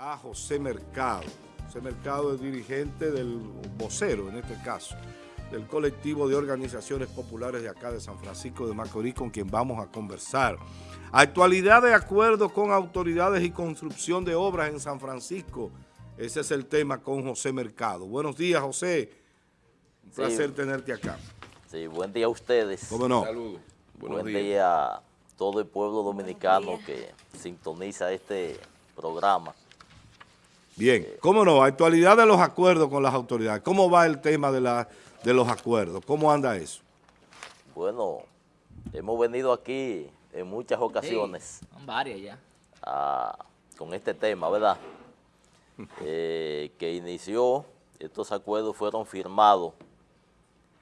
a José Mercado. José Mercado es dirigente del vocero, en este caso, del colectivo de organizaciones populares de acá de San Francisco de Macorís, con quien vamos a conversar. Actualidad de acuerdo con autoridades y construcción de obras en San Francisco. Ese es el tema con José Mercado. Buenos días, José. Un placer tenerte acá. Sí, buen día a ustedes. ¿Cómo no? Saludos. Buen día a todo el pueblo dominicano que sintoniza este programa. Bien, ¿cómo no? Actualidad de los acuerdos con las autoridades. ¿Cómo va el tema de, la, de los acuerdos? ¿Cómo anda eso? Bueno, hemos venido aquí en muchas ocasiones. varias ya. con este tema, ¿verdad? Eh, que inició, estos acuerdos fueron firmados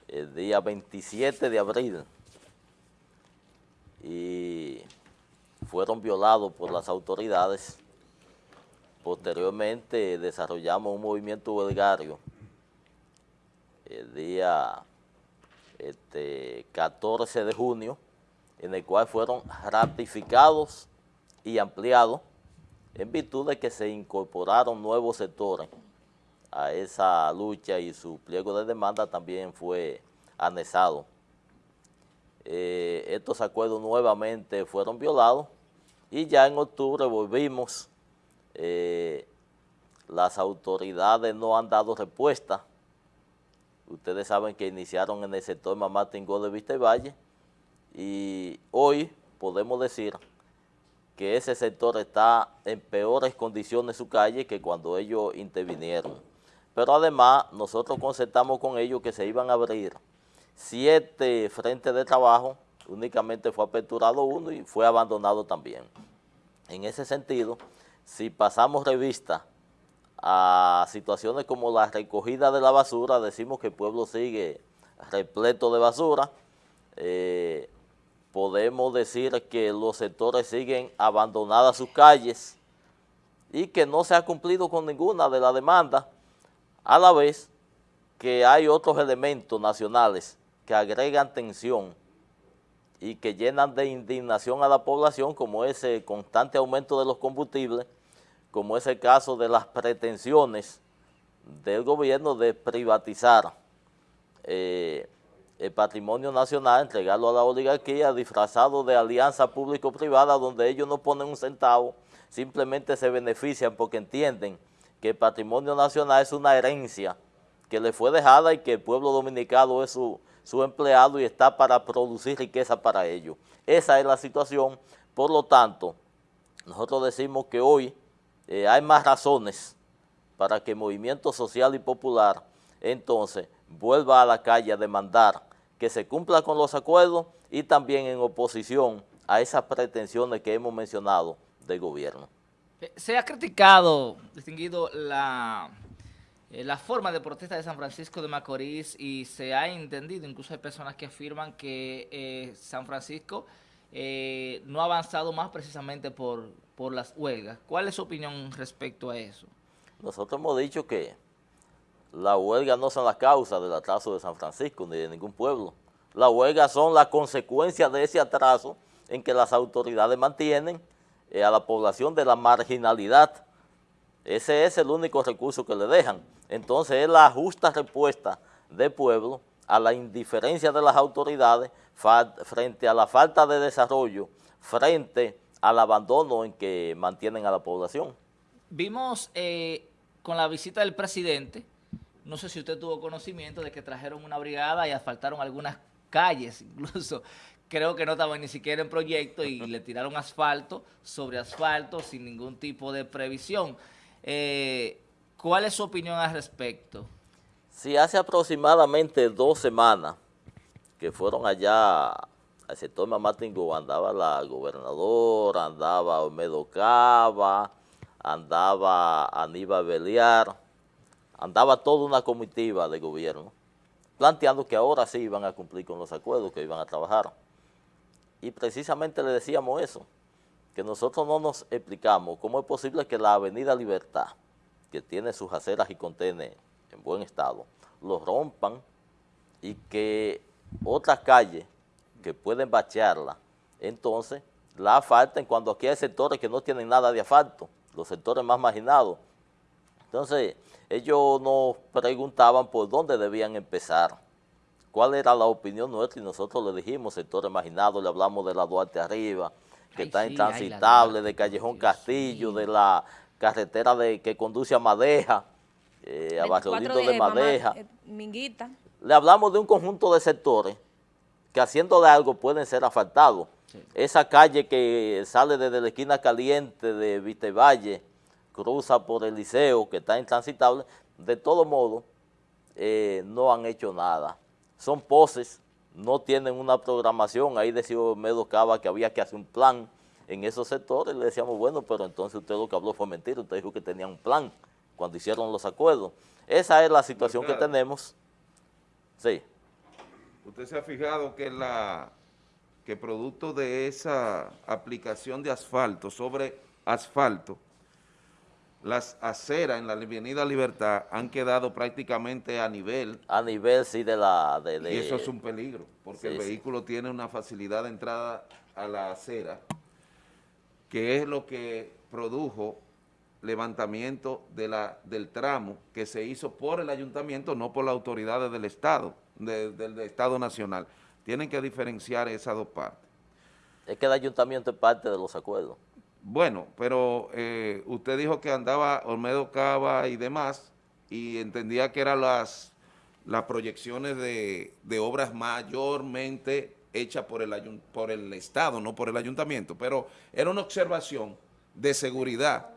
el día 27 de abril y fueron violados por las autoridades Posteriormente desarrollamos un movimiento huelgario el día este, 14 de junio, en el cual fueron ratificados y ampliados en virtud de que se incorporaron nuevos sectores a esa lucha y su pliego de demanda también fue anexado. Eh, estos acuerdos nuevamente fueron violados y ya en octubre volvimos eh, las autoridades no han dado respuesta. Ustedes saben que iniciaron en el sector Mamá Tingó de Vista y Valle y hoy podemos decir que ese sector está en peores condiciones su calle que cuando ellos intervinieron. Pero además nosotros concertamos con ellos que se iban a abrir siete frentes de trabajo, únicamente fue aperturado uno y fue abandonado también. En ese sentido, si pasamos revista a situaciones como la recogida de la basura, decimos que el pueblo sigue repleto de basura, eh, podemos decir que los sectores siguen abandonadas sus calles y que no se ha cumplido con ninguna de las demandas, a la vez que hay otros elementos nacionales que agregan tensión y que llenan de indignación a la población, como ese constante aumento de los combustibles, como es el caso de las pretensiones del gobierno de privatizar eh, el patrimonio nacional, entregarlo a la oligarquía disfrazado de alianza público-privada donde ellos no ponen un centavo, simplemente se benefician porque entienden que el patrimonio nacional es una herencia que le fue dejada y que el pueblo dominicano es su, su empleado y está para producir riqueza para ellos. Esa es la situación, por lo tanto, nosotros decimos que hoy eh, hay más razones para que el movimiento social y popular entonces vuelva a la calle a demandar que se cumpla con los acuerdos y también en oposición a esas pretensiones que hemos mencionado del gobierno. Eh, se ha criticado, distinguido, la, eh, la forma de protesta de San Francisco de Macorís y se ha entendido, incluso hay personas que afirman que San Francisco no ha avanzado más precisamente por, por las huelgas. ¿Cuál es su opinión respecto a eso? Nosotros hemos dicho que las huelgas no son la causa del atraso de San Francisco ni de ningún pueblo. Las huelgas son la consecuencia de ese atraso en que las autoridades mantienen eh, a la población de la marginalidad. Ese es el único recurso que le dejan. Entonces es la justa respuesta del pueblo a la indiferencia de las autoridades frente a la falta de desarrollo, frente al abandono en que mantienen a la población. Vimos eh, con la visita del presidente, no sé si usted tuvo conocimiento de que trajeron una brigada y asfaltaron algunas calles, incluso creo que no estaban ni siquiera en proyecto y le tiraron asfalto sobre asfalto sin ningún tipo de previsión. Eh, ¿Cuál es su opinión al respecto? Sí, hace aproximadamente dos semanas que fueron allá al sector Mamatingo andaba la gobernadora, andaba Olmedo Cava, andaba Aníbal Beliar, andaba toda una comitiva de gobierno, planteando que ahora sí iban a cumplir con los acuerdos, que iban a trabajar. Y precisamente le decíamos eso, que nosotros no nos explicamos cómo es posible que la avenida Libertad, que tiene sus aceras y contiene en buen estado, lo rompan y que otras calles que pueden bachearla, entonces la asfalten cuando aquí hay sectores que no tienen nada de asfalto, los sectores más marginados. Entonces, ellos nos preguntaban por dónde debían empezar, cuál era la opinión nuestra y nosotros le dijimos sectores marginados, le hablamos de la Duarte Arriba, que está intransitable, de Callejón Castillo, de la carretera de que conduce a Madeja, eh, a Barrodito de, de Madeja. Eh, Minguita. Le hablamos de un conjunto de sectores que haciéndole algo pueden ser asfaltados. Esa calle que sale desde la esquina caliente de Vitevalle, cruza por el liceo, que está intransitable, de todo modo, eh, no han hecho nada. Son poses, no tienen una programación. Ahí decía Medo Cava que había que hacer un plan en esos sectores. Le decíamos, bueno, pero entonces usted lo que habló fue mentira. Usted dijo que tenía un plan cuando hicieron los acuerdos. Esa es la situación que tenemos. Sí. Usted se ha fijado que la que producto de esa aplicación de asfalto sobre asfalto, las aceras en la Avenida Libertad han quedado prácticamente a nivel. A nivel, sí, de la... De, y eso es un peligro, porque el vehículo tiene una facilidad de entrada a la acera, que es lo que produjo levantamiento de la, del tramo que se hizo por el ayuntamiento, no por las autoridades del Estado del Estado Nacional. Tienen que diferenciar esas dos partes. Es que el ayuntamiento es parte de los acuerdos. Bueno, pero eh, usted dijo que andaba Olmedo Cava y demás, y entendía que eran las, las proyecciones de, de obras mayormente hechas por el, por el Estado, no por el ayuntamiento, pero era una observación de seguridad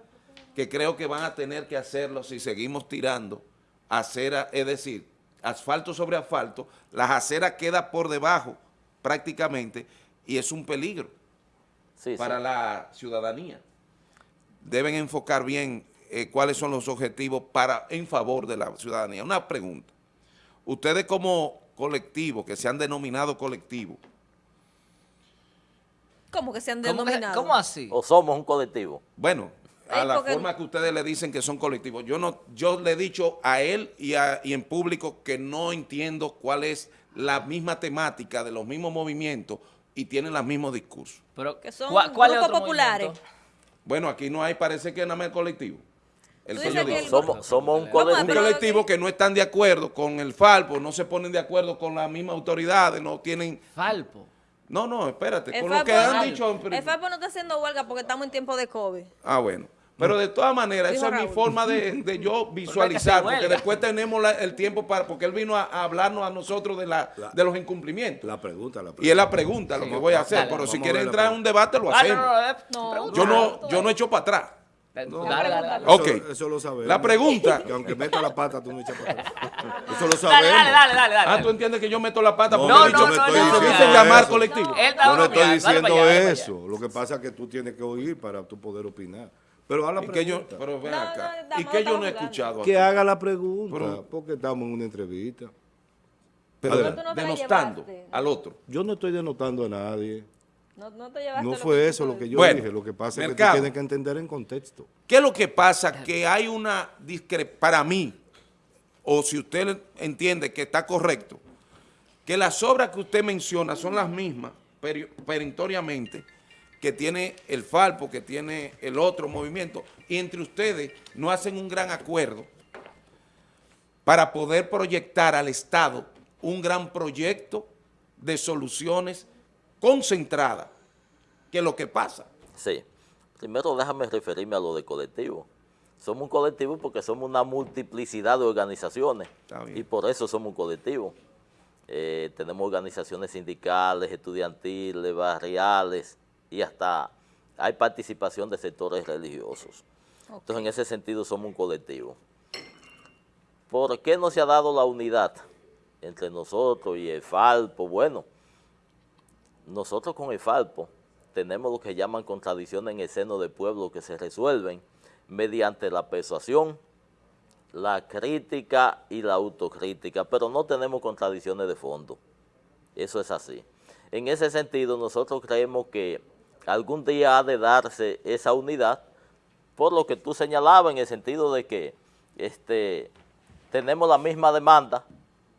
que creo que van a tener que hacerlo si seguimos tirando acera, es decir, asfalto sobre asfalto, las aceras quedan por debajo prácticamente y es un peligro para la ciudadanía. Deben enfocar bien eh, cuáles son los objetivos para en favor de la ciudadanía. Una pregunta. Ustedes como colectivo, que se han denominado colectivo. ¿Cómo que se han denominado? ¿Cómo así? ¿O somos un colectivo? Bueno, a la forma que ustedes le dicen que son colectivos. Yo no, yo le he dicho a él y, en público que no entiendo cuál es la misma temática de los mismos movimientos y tienen los mismos discursos. Pero, son ¿cuál, grupos populares? Bueno, aquí no hay, parece que nada más el colectivo. El somos, somos, un colectivo. Un colectivo que no están de acuerdo con el Falpo, no se ponen de acuerdo con las mismas autoridades, no tienen... Falpo. No, no, espérate, con lo que han dicho... El Falpo no está haciendo huelga porque estamos en tiempo de COVID. Ah, bueno. Pero de todas maneras, esa es mi forma de, yo visualizar, porque después tenemos el tiempo para, porque él vino a, hablarnos a nosotros de, la, de los incumplimientos. La pregunta, la pregunta. Y es la pregunta lo que voy a hacer, pero si quiere entrar en un debate lo ah, hacemos. yo no, yo no echo para atrás. No, dale, dale, Ok. Eso, lo sabemos. La pregunta. Que aunque meta la pata, tú no echas para atrás. Eso lo sabemos. Dale, dale, dale. dale, Ah, tú entiendes que yo meto la pata porque no, he dicho, no, no, no, no, llamar colectivo. Yo no estoy diciendo eso. Lo que pasa es que tú tienes que oír para tú poder opinar. Pero haga la pregunta. yo, pero ven acá. ¿Y que yo no he escuchado? Que haga la pregunta, porque estamos en una entrevista. Pero denostando al otro. Yo no estoy denotando a nadie. No, fue eso lo que yo dije, lo que pasa es que tú tienes que entender en contexto. ¿Qué es lo que pasa? Que hay una discrepancia, para mí, o si usted entiende que está correcto, que las obras que usted menciona son las mismas, perentoriamente, que tiene el Falpo, que tiene el otro movimiento, y entre ustedes no hacen un gran acuerdo para poder proyectar al Estado un gran proyecto de soluciones concentradas, que es lo que pasa. Sí. Primero déjame referirme a lo de colectivo. Somos un colectivo porque somos una multiplicidad de organizaciones y por eso somos un colectivo. Eh, tenemos organizaciones sindicales, estudiantiles, barriales, y hasta hay participación de sectores religiosos. Entonces, en ese sentido, somos un colectivo. ¿Por qué no se ha dado la unidad entre nosotros y el Falpo? Bueno, nosotros con el Falpo tenemos lo que llaman contradicciones en el seno del pueblo que se resuelven mediante la persuasión, la crítica y la autocrítica, pero no tenemos contradicciones de fondo. Eso es así. En ese sentido, nosotros creemos que algún día ha de darse esa unidad, por lo que tú señalabas en el sentido de que este, tenemos la misma demanda,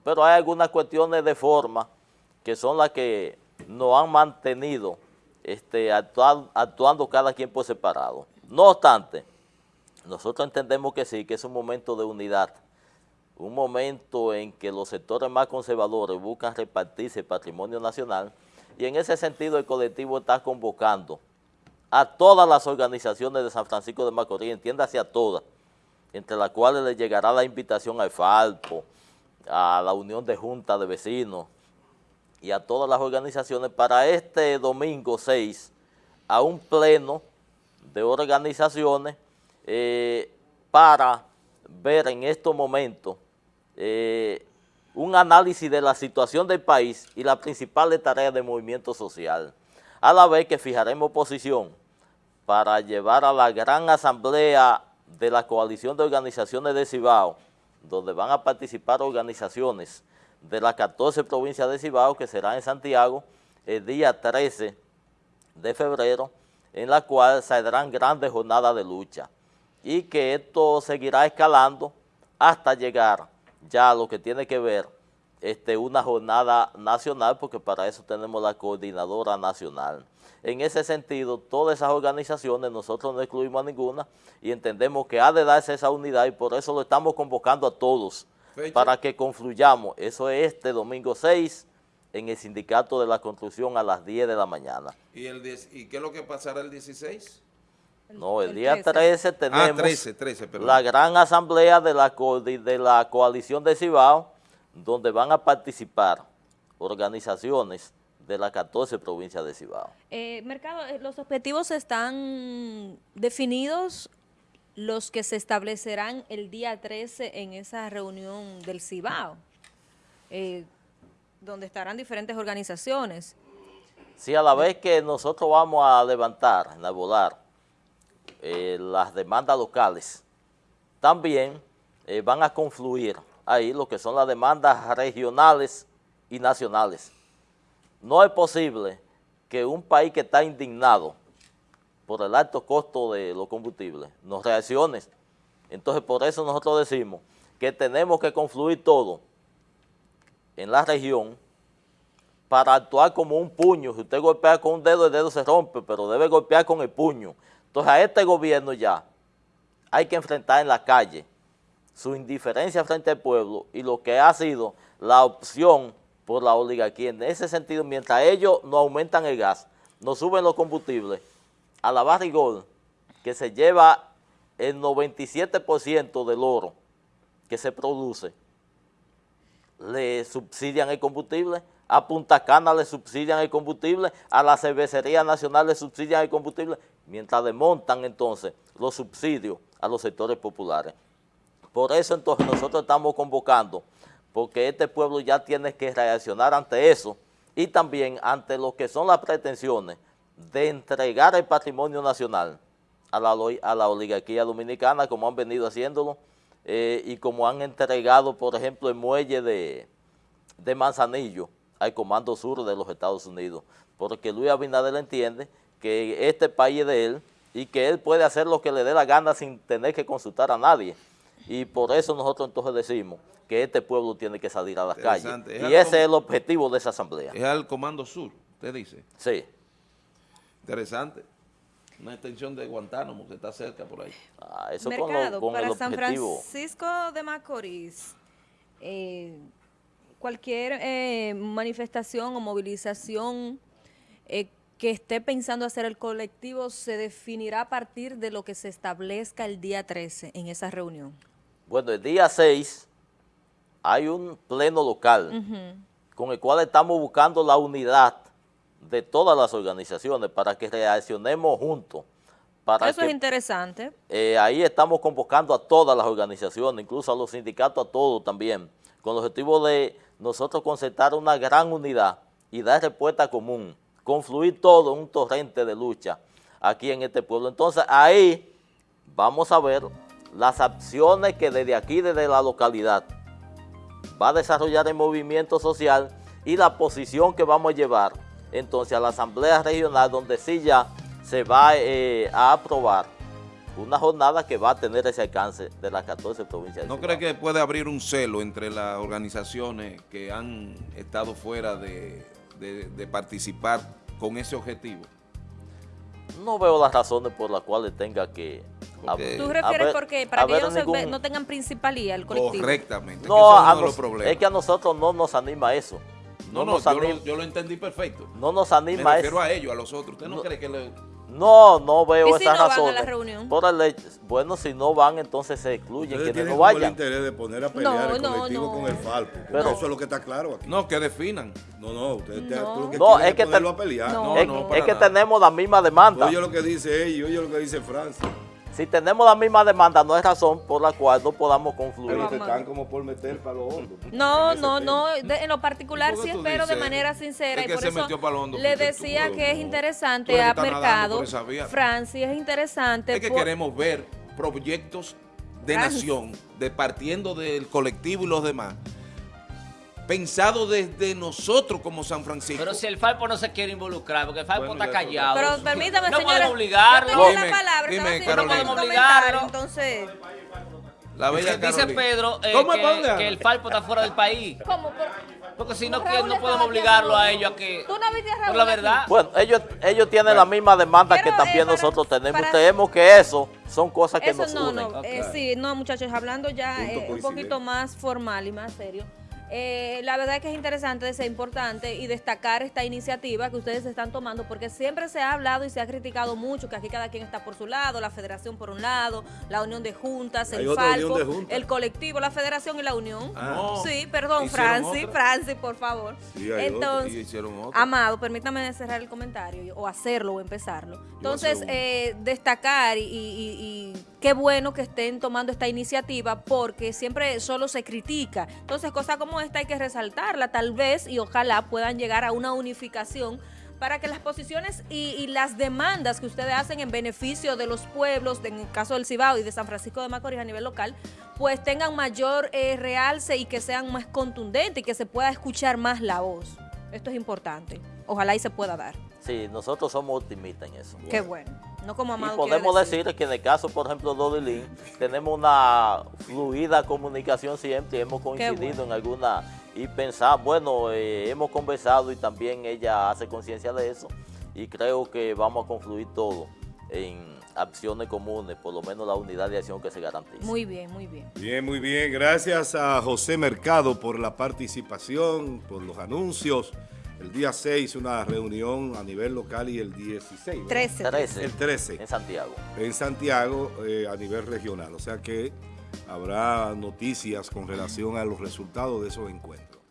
pero hay algunas cuestiones de forma que son las que nos han mantenido este, actuando, cada quien por separado. No obstante, nosotros entendemos que sí, que es un momento de unidad, un momento en que los sectores más conservadores buscan repartirse el patrimonio nacional y en ese sentido el colectivo está convocando a todas las organizaciones de San Francisco de Macorís, entiéndase a todas, entre las cuales le llegará la invitación al Falpo, a la Unión de Junta de Vecinos y a todas las organizaciones para este domingo 6 a un pleno de organizaciones eh, para ver en estos momentos eh, un análisis de la situación del país y las principales tareas del movimiento social, a la vez que fijaremos posición para llevar a la gran asamblea de la coalición de organizaciones de Cibao, donde van a participar organizaciones de las 14 provincias de Cibao, que será en Santiago, el día 13 de febrero, en la cual saldrán grandes jornadas de lucha y que esto seguirá escalando hasta llegar ya lo que tiene que ver este, una jornada nacional, porque para eso tenemos la coordinadora nacional. En ese sentido, todas esas organizaciones, nosotros no excluimos a ninguna y entendemos que ha de darse esa unidad y por eso lo estamos convocando a todos para que confluyamos. Eso es este domingo 6 en el Sindicato de la Construcción a las 10 de la mañana. ¿Y, el ¿y qué es lo que pasará el 16? No, el, día 13, ah, tenemos la gran asamblea de la, de la coalición de Cibao, donde van a participar organizaciones de las 14 provincias de Cibao. Eh, Mercado, eh, ¿los objetivos están definidos los que se establecerán el día 13 en esa reunión del Cibao, eh, donde estarán diferentes organizaciones? Sí, a la vez que nosotros vamos a levantar, a volar eh, las demandas locales, también eh, van a confluir ahí lo que son las demandas regionales y nacionales. No es posible que un país que está indignado por el alto costo de los combustibles, nos reaccione. Entonces, por eso nosotros decimos que tenemos que confluir todo en la región para actuar como un puño. Si usted golpea con un dedo, el dedo se rompe, pero debe golpear con el puño. Entonces, a este gobierno ya hay que enfrentar en la calle su indiferencia frente al pueblo y lo que ha sido la opción por la oligarquía. En ese sentido, mientras ellos no aumentan el gas, no suben los combustibles, a la barrigol, que se lleva el 97% del oro que se produce, le subsidian el combustible, a Punta Cana le subsidian el combustible, a la Cervecería Nacional le subsidian el combustible, mientras desmontan entonces los subsidios a los sectores populares. Por eso entonces nosotros estamos convocando, porque este pueblo ya tiene que reaccionar ante eso y también ante lo que son las pretensiones de entregar el patrimonio nacional a la, a la oligarquía dominicana, como han venido haciéndolo, eh, y como han entregado, por ejemplo, el muelle de, de Manzanillo al Comando Sur de los Estados Unidos, porque Luis Abinader entiende que este país es de él y que él puede hacer lo que le dé la gana sin tener que consultar a nadie. Y por eso nosotros entonces decimos que este pueblo tiene que salir a las calles. y ese es el objetivo de esa asamblea. Es al Comando Sur, usted dice. Sí. Interesante. Una extensión de Guantánamo que está cerca por ahí. Ah, eso Mercado, con, para San Francisco de Macorís, eh, cualquier eh, manifestación o movilización eh, que esté pensando hacer el colectivo se definirá a partir de lo que se establezca el día 13 en esa reunión. Bueno, el día 6 hay un pleno local con el cual estamos buscando la unidad de todas las organizaciones para que reaccionemos juntos. Para Eso es interesante. Eh, ahí estamos convocando a todas las organizaciones, incluso a los sindicatos, a todos también, con el objetivo de nosotros concertar una gran unidad y dar respuesta común, confluir todo un torrente de lucha aquí en este pueblo. Entonces ahí vamos a ver las acciones que desde aquí, desde la localidad, va a desarrollar el movimiento social y la posición que vamos a llevar entonces a la Asamblea Regional donde sí ya se va eh, a aprobar una jornada que va a tener ese alcance de las 14 provincias. ¿No cree que puede abrir un celo entre las organizaciones que han estado fuera de, participar con ese objetivo? No veo las razones por las cuales tenga que Porque- ¿Tú refieres haber- porque para que ellos no, se ve- ningún- no tengan principalía el colectivo? Correctamente. que No, es de los es que a nosotros no nos anima eso. no, No, no, nos yo, anima, lo, yo lo entendí perfecto. no nos Me anima refiero eso. a ellos, a los otros. ¿Usted no, No. cree que le... No, no veo ¿Y si esas no van a la razones. reunión? Por el bueno, si no van, entonces se excluyen Ustedes quienes no el vayan. interés de poner a pelear No, el no, colectivo no. con el Falpo. porque Pero- eso es lo que está claro aquí. No, que definan. No, no, ustedes te- No. tú lo que No, quieren es que ponerlo te- a pelear. No, es, no, es que nada. tenemos la misma demanda. Oye lo que dice ella, oye lo que dice Francia. Si tenemos la misma demanda, no hay razón por la cual no podamos confluir. Pero te están como por meter para los hondos. No, no, tema. no. de- en lo particular ¿Y por sí espero de manera sincera Es y que por se eso metió pa'l hondo, le decía tú- que es interesante que a Mercado. Francis, es interesante. Es que por- queremos ver proyectos de Francis. nación, de partiendo del colectivo y los demás, pensado desde nosotros como San Francisco. Pero si el Falpo no se quiere involucrar, porque el Falpo Bueno, está callado. Pero permítame, no señora. podemos obligarlo. Yo tengo Dime, la palabra, dime, No podemos obligarlo. entonces... la bella Dice Carolina. Pedro eh, ¿Cómo es que, el Falpo está fuera del país. ¿Cómo? Por- Porque si no, que no podemos aquí obligarlo a ellos a que... ¿Tú no viste a Por Raúl la aquí? verdad. Bueno, ellos, ellos tienen la misma demanda que también eh, para- nosotros tenemos. para- Tenemos que eso son cosas que Eso nos no, unen. no, eh, sí, no muchachos, hablando ya eh, un poquito más formal y más serio. Eh, la verdad es que es interesante, es importante y destacar esta iniciativa que ustedes están tomando porque siempre se ha hablado y se ha criticado mucho que aquí cada quien está por su lado, la federación por un lado, la unión de juntas, el Falco, juntas. el colectivo, la federación y la unión. No. Sí, perdón, Francis, otra. Francis, por favor. Sí. Entonces, Y hicieron otro. Amado, permítame cerrar el comentario o hacerlo o empezarlo. Entonces, eh, destacar y, y- y- y qué bueno que estén tomando esta iniciativa porque siempre solo se critica. Entonces, cosas como esta hay que resaltarla tal vez y ojalá puedan llegar a una unificación para que las posiciones y, y las demandas que ustedes hacen en beneficio de los pueblos, en el caso del Cibao y de San Francisco de Macorís a nivel local, pues tengan mayor eh, realce y que sean más contundentes y que se pueda escuchar más la voz. Esto es importante. Ojalá y se pueda dar. Sí, nosotros somos optimistas en eso. Qué bueno. No como Y Amado quiere podemos decir que en el caso, por ejemplo, de Odilín, tenemos una fluida comunicación siempre, hemos coincidido bueno. en alguna y pensar, bueno, eh, hemos conversado y también ella hace conciencia de eso y creo que vamos a confluir todo en acciones comunes, por lo menos la unidad de acción que se garantiza. Muy bien, muy bien. Bien, muy bien. Gracias a José Mercado por la participación, por los anuncios. El día 6 una reunión a nivel local y el 16. ¿verdad? 13. 13 El 13 en Santiago. en Santiago eh, a nivel regional. O sea que habrá noticias con relación a los resultados de esos encuentros.